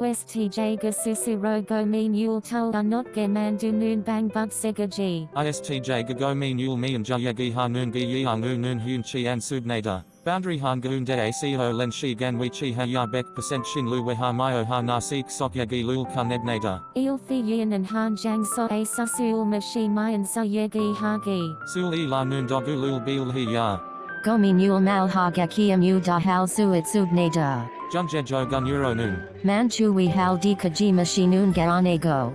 ISTJ ga susuro go min yul tol not ge man du noon bang bug sega g. ISTJ gagomi nul mi and jayagi hanun gi yiangu nun hun chi an subnada. Boundary han gaun de aco len shi gan wi chi ha ya bek percent shin lu we ha mayo ha na sik sok yagi lul ka nebnada. Il fi yin and han jang so a susul ma shi mayan sa yegi hagi. Sul e la nun dogu lul bil hi ya. Gomi nul mal haga kiamu da hal suit subnada. Junje jo gun euro nun. Manchu we hal di kajima shinun go.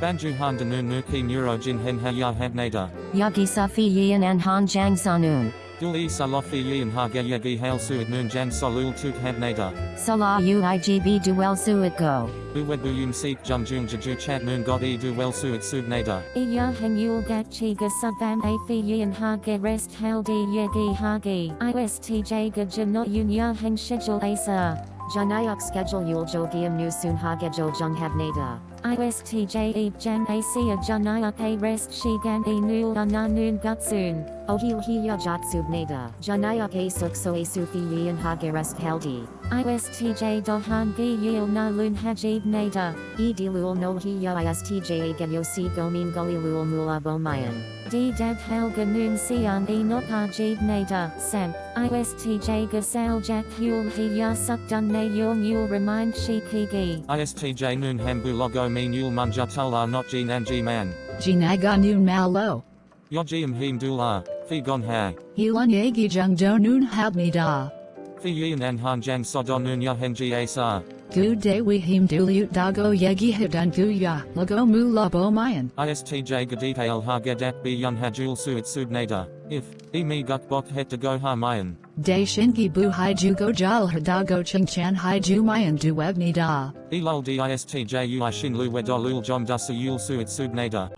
Banju han de nun nu ki neuro jin hen ha ya habnada. Yagi safi yin and han jang sanun. Dul e salofi yin ha ge yagi hail suit nun jan solul tuk habnada. Salah uigb duel suit go. Uwed bu yun sik jum jun jaju chat nun god e du well suit subnada. Iya hen yul gat chi ga subam a fi yin ha rest hal di yegi hagi. ISTJ ga janot yun ya hen schedule asa. Janayak schedule yul jogium nu sun hagejol jung habnada. ISTJ e jan siya janayak a rest shigan e nul ananun gutsun. Ohil hiya jatsubnada. Janayak a suk so a sufi yin hagerest haldi. ISTJ dohan gi yil na lun hajib nada. E dilul no hiya ISTJ a genyo si gomin gully lul mula bomayan. D deb helga noon sian e not ajib nada. Sem. ISTJ gasal jack yul hiya suk dun ne yul yul remind shi pigi. ISTJ nun hambu logo mean yul munjatula not jin and ji man. Jinaga noon malo. Yojium him dula, fi gon ha. Hilan yagi jung do noon habnida. Fi yin an han jang sodon nun ya henji asa. Gu de we him duliut dago yegi hidan guya, lago mu labo mayan. ISTJ gadita el ha gedat bi yun hajul suit subnada. If, e mi guk bok het to go ha mayan. De shingi bu haiju go jal hadago ching chan haiju mayan du webnida. E lol di ISTJ ui shin lu wedolul jom dusa yul suit subnada.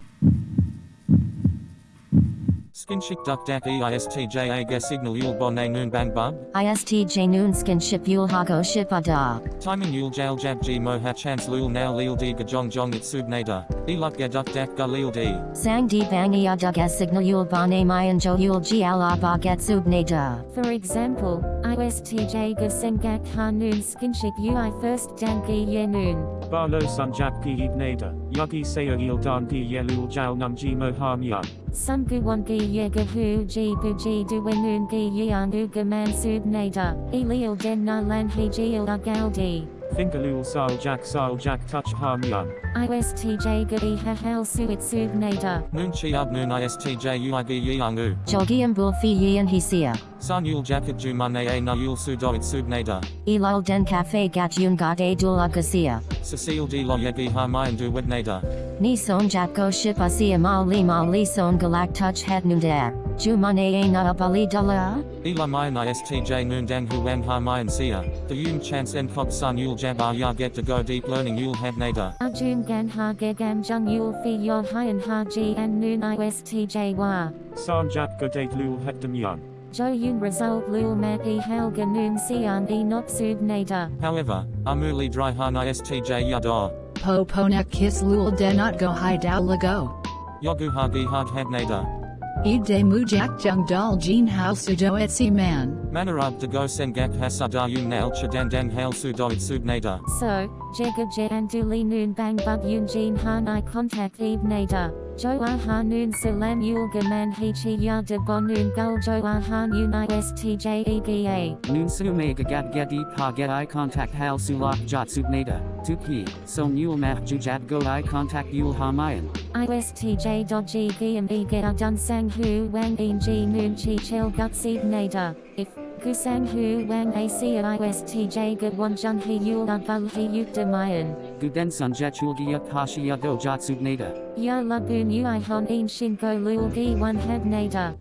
Skinship duck dak e ISTJ a ge signal yul bon a noon bang bub. ISTJ noon skinship yul hago shipada. Timing yul jail jab g mo ha chance lul now lil di gajong jong it subnada. E luk ge duck dak ga lil di. Sang di bangia dug as signal yul bane mayan jo yul gi ala baget subnada. For example, ISTJ ga sengak ha noon skinship ui first dangi ye noon. Barlo Sanjap ki ibnada, Yagi Sayo Ildan ki Yelul Jal Namji Mohamyan. Some gu one gi ye ga hu ji bu ji du wenun gi yan u ga man sub nada. Elil den na lan he ji il agaldi. Fingalul Sal Jack Sal Jack Touch Hamyan. ISTJ ga e ha hal suit sub nada. Noon chi ab noon ISTJ ui gi yangu. Jogium bulfi yin hisia. San yul jacket ju mane a na yul sudo it subnada. Elul den cafe gat yun gat a dula gasia. Cecile di lo yegi ha mayan du wednada. Ni son jatko ship asia mal li mal li son galak touch het nundar. Jumane a na abali dala. Ela mayan ISTJ noon dang hu wang ha mayan sia. The yun chance en kog san yul jab ah ya get to go deep learning yul habnada. Ajun gan ha ge gam jung yul fi yo hyan ha ji and noon ISTJ wa. Sanjap Godate Lul Hekdamyan. Jo yun result lul mat e helga noon sian e not sub nada. However, amuli dry han ISTJ yada. Po ponak kiss lul de not go high dow lago. Yogu hagi hag habnada. Ig de mujak jung dal jean house sudo etsi man. Manarab de go sengak hasada yun nail chadandang hail sudo it subnada. So, jega je and duli noon bang bug yun jin han i contact eve nada. Jo ah noon salam yul gaman he chi ya de bon noon gul jo ah ha ISTJ ega. Noon sume gagat gedi pa get eye contact hal sulak jot subnada. Tuki, so mule map jujat go eye contact yul hamayan. ISTJ dodgy giam e get a hu wang in ji noon chi chel gut seed nada. If Kusang hu wang a sia ISTJ get one jun he yul abul he yuk de mayan. Guden sunjet chulgia pashiya do jot subnada. Ya lagoon ui hon in shinko lul gi one heb nada.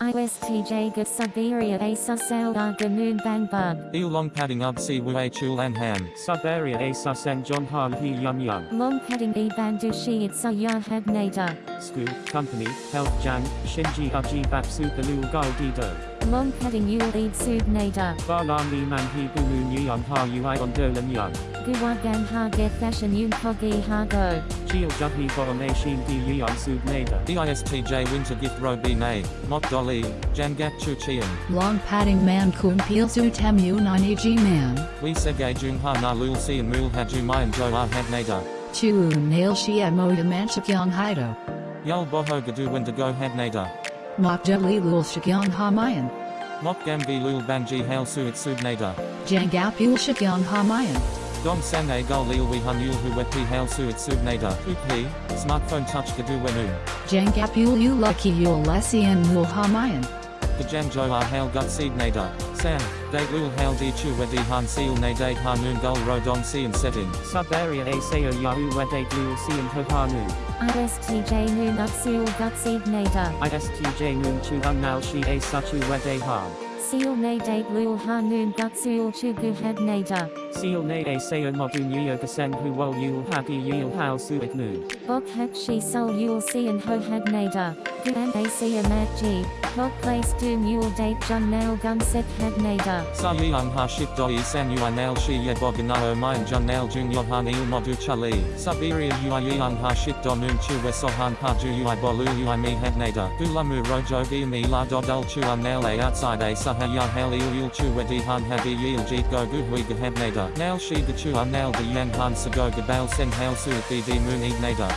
ISTJ Ga Siberia A Susel Ga Moon Bang Bug. Il long padding up si wu a chul an ham. Siberia a suseng John Han he yum yum. Long Padding E Bandu Shi Itsa Ya Had Nader. School, company, health jang, shinji uji bap super lul gal dido. Long Padding Yul Eid Sud Nader. Ba la mi man he bulu nyan ha ui on dolan young. Guwagan Ha Get Fashion Yun Kogi Ha Go. Chil judhi borom a shin di yuan sud nada. EISTJ winter gift ro b nay. Mok dolly. Jangak chu chian. Long padding man kun peel su temu nani g man. We segay jung ha na lul si and mul ha ju mayan jo ah had nada. Chu nail shi moda manchakyong hido. Yul boho gadu wendigo had nada. Mok jeli lul shakyong ha mayan. Mok gambi lul banji hail suit sud nada. Jangap yul shakyong ha mayan. Dom sang a gul lil we hun yul hu wepi hail suit sud nada. Upi. Smartphone touch gadu wenu. Jangap yul yu lucky yul lessian mul ha mayan. Gajam jo ah hail gut seed nada. Sam. Date lul hail di chu wedi han seal na date ha noon gul ro dong si and setting. Siberia a sayo yahoo wedate lul si and ho ha nu. ISTJ Noon Upsul Gut Seed Nader. ISTJ noon chu hung nal shi a suchu wede ha. Seal Nadate Lul Ha Noon Gut Sul Chugu Had Nader. Seal na a sayo modu nyo gasen hu wol yul hagi yul hao suit nu. Bok Hak Shi Sol Yul Si and Ho Had Nader. Guan A Si Amat G. Hok Place Doom Yul Date Jun Nail Gun Set Had Nader. Sa yang ha ship doi san ui nail shi ye boganao mayan jun nail jun yohan il modu chali. Siberia ui yang ha ship do noon chu we sohan pa ju ui bolu ui mi had nada. Ulamu rojo gi mi la do dul chu un nail a outside a saha ya hail il yul chu we di han ha di yil jeet go gu hui ga had nada. Nail shi ga chu un nail the yang han sa go ga sen hail su di moon eat nada.